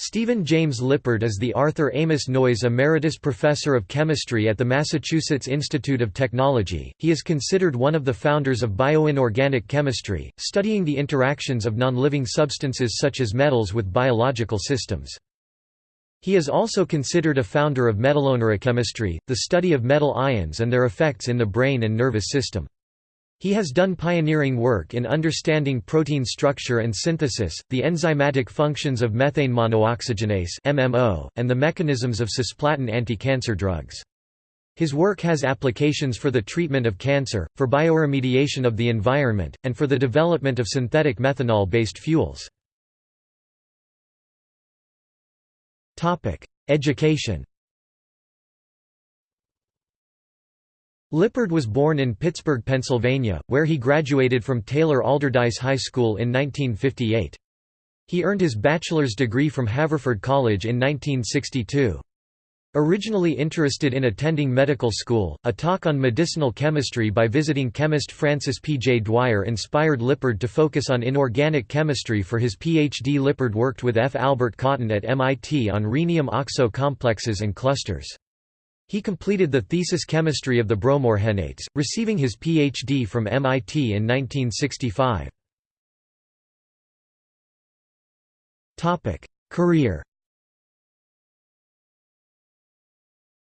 Stephen James Lippard is the Arthur Amos Noyes Emeritus Professor of Chemistry at the Massachusetts Institute of Technology. He is considered one of the founders of bioinorganic chemistry, studying the interactions of non-living substances such as metals with biological systems. He is also considered a founder of metalloneurochemistry, the study of metal ions and their effects in the brain and nervous system. He has done pioneering work in understanding protein structure and synthesis, the enzymatic functions of methane monooxygenase (MMO), and the mechanisms of cisplatin anti-cancer drugs. His work has applications for the treatment of cancer, for bioremediation of the environment, and for the development of synthetic methanol-based fuels. Education Lippard was born in Pittsburgh, Pennsylvania, where he graduated from Taylor Allderdice High School in 1958. He earned his bachelor's degree from Haverford College in 1962. Originally interested in attending medical school, a talk on medicinal chemistry by visiting chemist Francis P. J. Dwyer inspired Lippard to focus on inorganic chemistry for his Ph.D. Lippard worked with F. Albert Cotton at MIT on rhenium-oxo complexes and clusters. He completed the thesis chemistry of the bromorhenates, receiving his Ph.D. from MIT in 1965. Career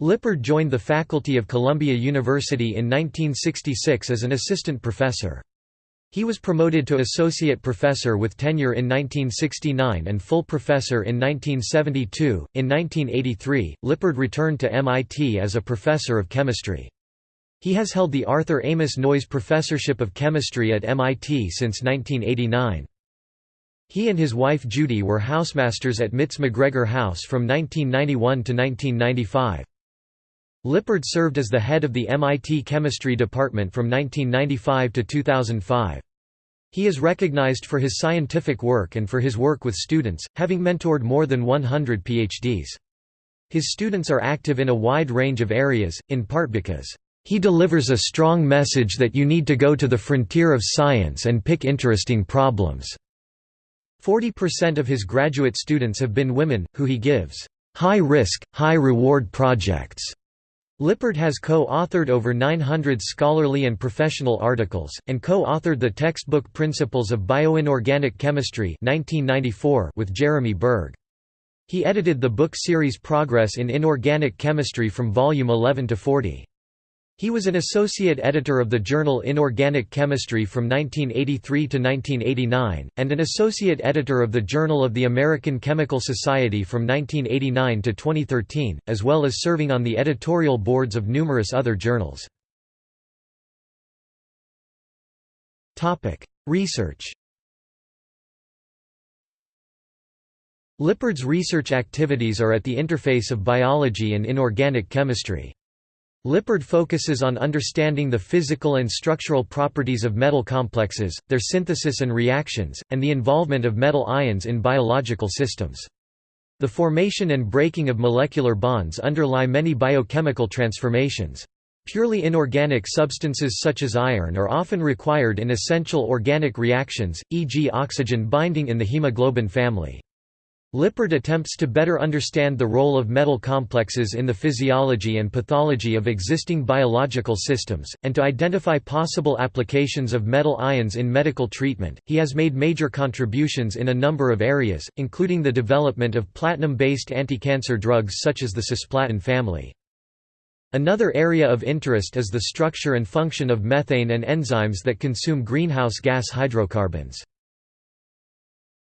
Lippard joined the faculty of Columbia University in 1966 as an assistant professor. He was promoted to associate professor with tenure in 1969 and full professor in 1972. In 1983, Lippard returned to MIT as a professor of chemistry. He has held the Arthur Amos Noyes Professorship of Chemistry at MIT since 1989. He and his wife Judy were housemasters at MIT's McGregor House from 1991 to 1995. Lippard served as the head of the MIT Chemistry Department from 1995 to 2005. He is recognized for his scientific work and for his work with students, having mentored more than 100 PhDs. His students are active in a wide range of areas, in part because he delivers a strong message that you need to go to the frontier of science and pick interesting problems. 40% of his graduate students have been women, who he gives high-risk, high-reward projects Lippard has co-authored over 900 scholarly and professional articles, and co-authored the textbook Principles of Bioinorganic Chemistry 1994 with Jeremy Berg. He edited the book series Progress in Inorganic Chemistry from volume 11 to 40. He was an associate editor of the journal Inorganic Chemistry from 1983 to 1989, and an associate editor of the Journal of the American Chemical Society from 1989 to 2013, as well as serving on the editorial boards of numerous other journals. Research Lippard's research activities are at the interface of biology and inorganic chemistry. Lippard focuses on understanding the physical and structural properties of metal complexes, their synthesis and reactions, and the involvement of metal ions in biological systems. The formation and breaking of molecular bonds underlie many biochemical transformations. Purely inorganic substances such as iron are often required in essential organic reactions, e.g. oxygen binding in the hemoglobin family. Lippard attempts to better understand the role of metal complexes in the physiology and pathology of existing biological systems, and to identify possible applications of metal ions in medical treatment. He has made major contributions in a number of areas, including the development of platinum based anticancer drugs such as the cisplatin family. Another area of interest is the structure and function of methane and enzymes that consume greenhouse gas hydrocarbons.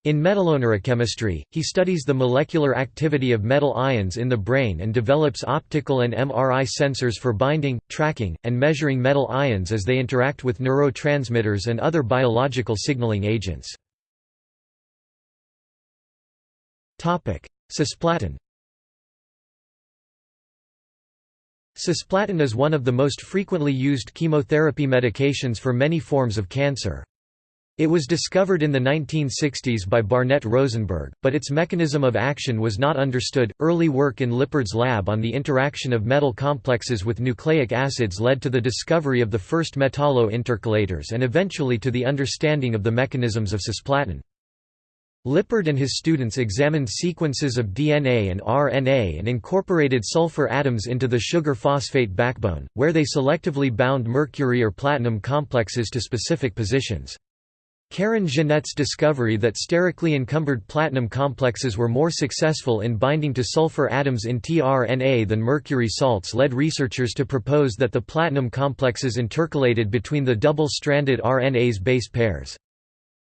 In metalloneurochemistry, he studies the molecular activity of metal ions in the brain and develops optical and MRI sensors for binding, tracking, and measuring metal ions as they interact with neurotransmitters and other biological signaling agents. Cisplatin Cisplatin is one of the most frequently used chemotherapy medications for many forms of cancer. It was discovered in the 1960s by Barnett Rosenberg, but its mechanism of action was not understood. Early work in Lippard's lab on the interaction of metal complexes with nucleic acids led to the discovery of the first metallo intercalators and eventually to the understanding of the mechanisms of cisplatin. Lippard and his students examined sequences of DNA and RNA and incorporated sulfur atoms into the sugar phosphate backbone, where they selectively bound mercury or platinum complexes to specific positions. Karen Jennette's discovery that sterically encumbered platinum complexes were more successful in binding to sulfur atoms in tRNA than mercury salts led researchers to propose that the platinum complexes intercalated between the double-stranded RNA's base pairs.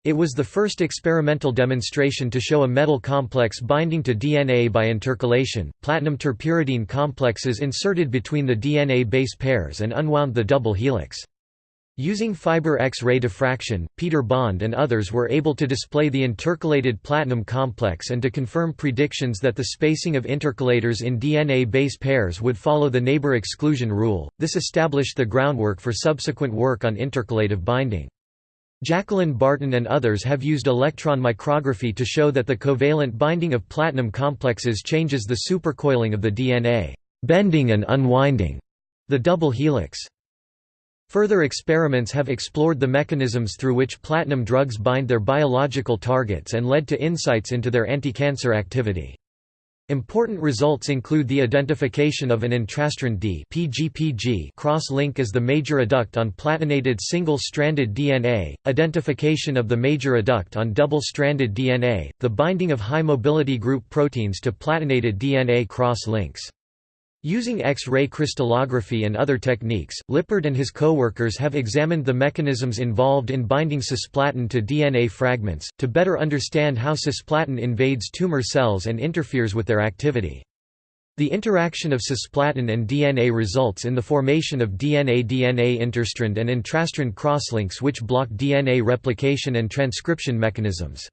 It was the first experimental demonstration to show a metal complex binding to DNA by intercalation. Platinum terpyridine complexes inserted between the DNA base pairs and unwound the double helix. Using fiber X-ray diffraction, Peter Bond and others were able to display the intercalated platinum complex and to confirm predictions that the spacing of intercalators in DNA base pairs would follow the neighbor exclusion rule. This established the groundwork for subsequent work on intercalative binding. Jacqueline Barton and others have used electron micrography to show that the covalent binding of platinum complexes changes the supercoiling of the DNA, bending and unwinding the double helix. Further experiments have explored the mechanisms through which platinum drugs bind their biological targets and led to insights into their anti-cancer activity. Important results include the identification of an intrastrand D cross-link as the major adduct on platinated single-stranded DNA, identification of the major adduct on double-stranded DNA, the binding of high-mobility group proteins to platinated DNA cross-links. Using X-ray crystallography and other techniques, Lippard and his co-workers have examined the mechanisms involved in binding cisplatin to DNA fragments, to better understand how cisplatin invades tumor cells and interferes with their activity. The interaction of cisplatin and DNA results in the formation of DNA-DNA interstrand and intrastrand crosslinks which block DNA replication and transcription mechanisms.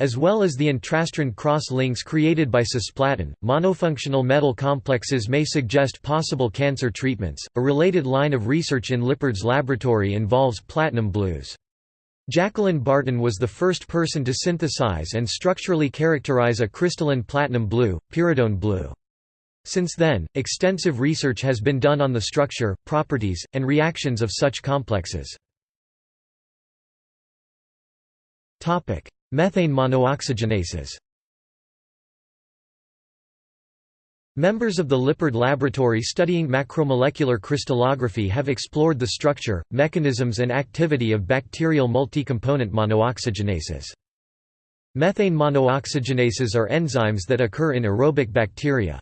As well as the intrastrand cross-links created by cisplatin, monofunctional metal complexes may suggest possible cancer treatments. A related line of research in Lippard's laboratory involves platinum blues. Jacqueline Barton was the first person to synthesize and structurally characterize a crystalline platinum blue, pyridone blue. Since then, extensive research has been done on the structure, properties, and reactions of such complexes. Methane monooxygenases Members of the Lippard Laboratory studying macromolecular crystallography have explored the structure, mechanisms and activity of bacterial multi-component monooxygenases. Methane monooxygenases are enzymes that occur in aerobic bacteria.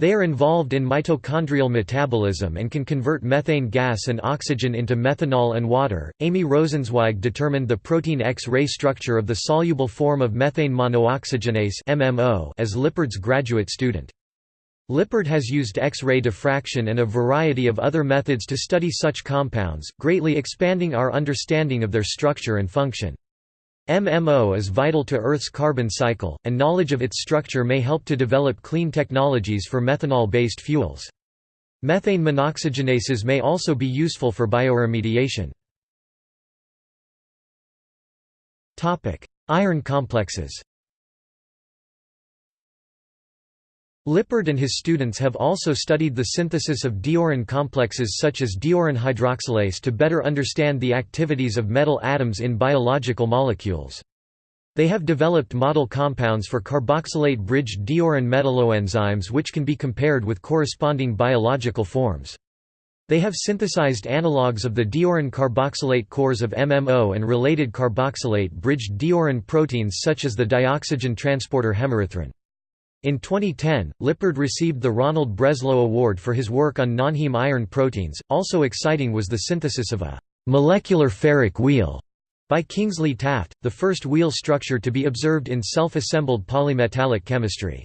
They are involved in mitochondrial metabolism and can convert methane gas and oxygen into methanol and water. Amy Rosenzweig determined the protein X-ray structure of the soluble form of methane monooxygenase (MMO) as Lippard's graduate student. Lippard has used X-ray diffraction and a variety of other methods to study such compounds, greatly expanding our understanding of their structure and function. MMO is vital to Earth's carbon cycle, and knowledge of its structure may help to develop clean technologies for methanol-based fuels. Methane monooxygenases may also be useful for bioremediation. Iron complexes Lippard and his students have also studied the synthesis of diiron complexes such as diiron hydroxylase to better understand the activities of metal atoms in biological molecules. They have developed model compounds for carboxylate-bridged diiron metalloenzymes which can be compared with corresponding biological forms. They have synthesized analogues of the diiron carboxylate cores of MMO and related carboxylate-bridged diiron proteins such as the dioxygen transporter hemerythrin. In 2010, Lippard received the Ronald Breslow Award for his work on nonheme iron proteins. Also exciting was the synthesis of a molecular ferric wheel by Kingsley Taft, the first wheel structure to be observed in self-assembled polymetallic chemistry.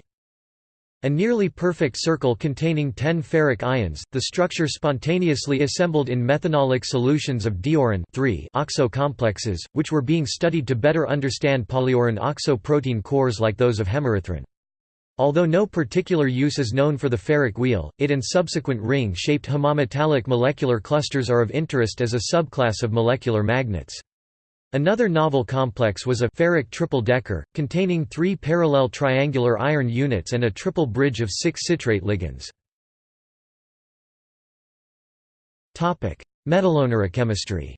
A nearly perfect circle containing 10 ferric ions, the structure spontaneously assembled in methanolic solutions of diiron oxo complexes, which were being studied to better understand polyiron oxo protein cores like those of hemerythrin. Although no particular use is known for the ferric wheel, it and subsequent ring-shaped homometallic molecular clusters are of interest as a subclass of molecular magnets. Another novel complex was a ferric triple-decker, containing three parallel triangular iron units and a triple bridge of six citrate ligands. Metalloneurochemistry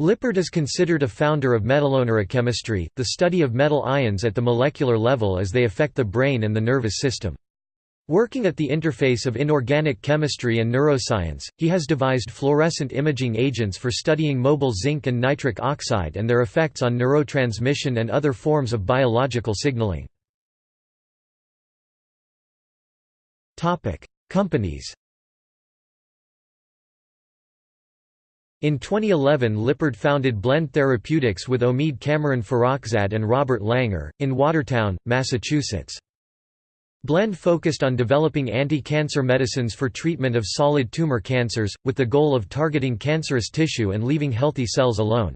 Lippard is considered a founder of metalloneurochemistry, the study of metal ions at the molecular level as they affect the brain and the nervous system. Working at the interface of inorganic chemistry and neuroscience, he has devised fluorescent imaging agents for studying mobile zinc and nitric oxide and their effects on neurotransmission and other forms of biological signaling. Companies In 2011 Lippard founded Blend Therapeutics with Omid Cameron Farrokhzad and Robert Langer, in Watertown, Massachusetts. Blend focused on developing anti-cancer medicines for treatment of solid tumor cancers, with the goal of targeting cancerous tissue and leaving healthy cells alone.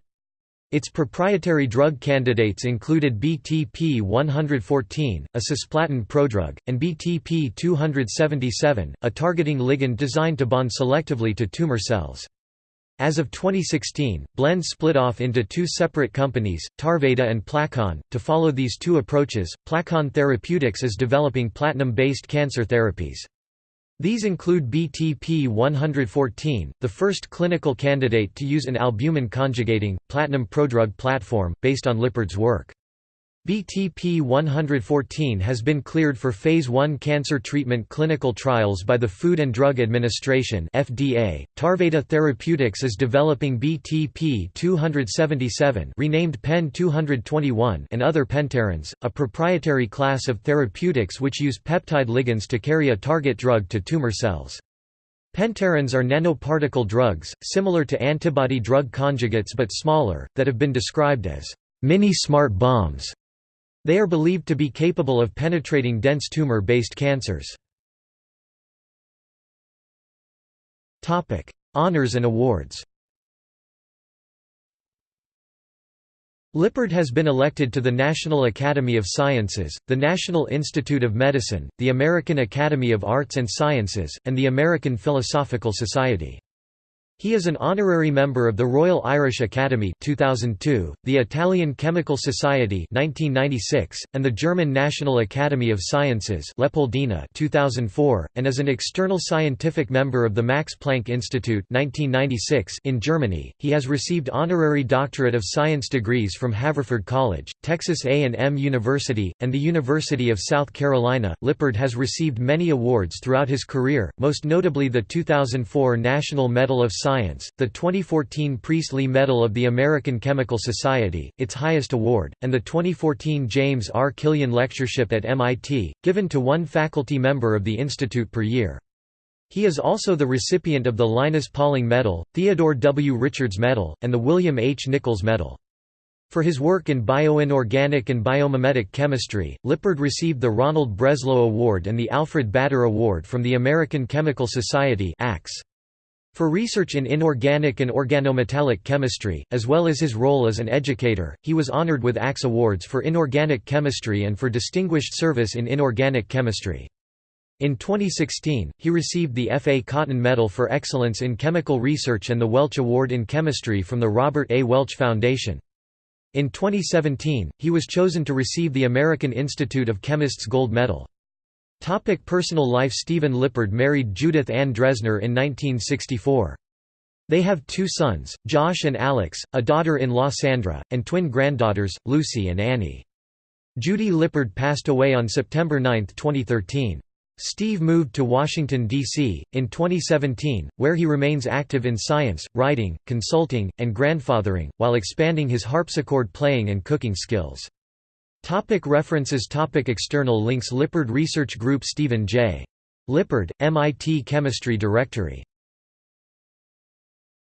Its proprietary drug candidates included BTP-114, a cisplatin prodrug, and BTP-277, a targeting ligand designed to bond selectively to tumor cells. As of 2016, Blend split off into two separate companies, Tarveda and Placon. To follow these two approaches, Placon Therapeutics is developing platinum-based cancer therapies. These include BTP-114, the first clinical candidate to use an albumin conjugating, platinum prodrug platform, based on Lippard's work. BTP-114 has been cleared for Phase 1 cancer treatment clinical trials by the Food and Drug Administration FDA. Tarveda Therapeutics is developing BTP-277 renamed PEN-221 and other pentarins, a proprietary class of therapeutics which use peptide ligands to carry a target drug to tumor cells. Pentarins are nanoparticle drugs, similar to antibody-drug conjugates but smaller, that have been described as mini-smart bombs. They are believed to be capable of penetrating dense tumor-based cancers. Honours and awards Lippard has been elected to the National Academy of Sciences, the National Institute of Medicine, the American Academy of Arts and Sciences, and the American Philosophical Society. He is an honorary member of the Royal Irish Academy 2002, the Italian Chemical Society 1996, and the German National Academy of Sciences Leopoldina 2004, and is an external scientific member of the Max Planck Institute 1996 in Germany. He has received honorary doctorate of science degrees from Haverford College, Texas A&M University, and the University of South Carolina. Lippard has received many awards throughout his career, most notably the 2004 National Medal of Science, the 2014 Priestley Medal of the American Chemical Society, its highest award, and the 2014 James R. Killian Lectureship at MIT, given to one faculty member of the institute per year. He is also the recipient of the Linus Pauling Medal, Theodore W. Richards Medal, and the William H. Nichols Medal. For his work in bioinorganic and biomimetic chemistry, Lippard received the Ronald Breslow Award and the Alfred Bader Award from the American Chemical Society ACS. For research in inorganic and organometallic chemistry, as well as his role as an educator, he was honored with ACS Awards for inorganic chemistry and for distinguished service in inorganic chemistry. In 2016, he received the F. A. Cotton Medal for Excellence in Chemical Research and the Welch Award in Chemistry from the Robert A. Welch Foundation. In 2017, he was chosen to receive the American Institute of Chemists Gold Medal. Topic personal life Stephen Lippard married Judith Ann Dresner in 1964. They have two sons, Josh and Alex, a daughter-in-law Sandra, and twin granddaughters, Lucy and Annie. Judy Lippard passed away on September 9, 2013. Steve moved to Washington, D.C., in 2017, where he remains active in science, writing, consulting, and grandfathering, while expanding his harpsichord playing and cooking skills. Topic references. Topic External links. Lippard Research Group Stephen J. Lippard, MIT Chemistry Directory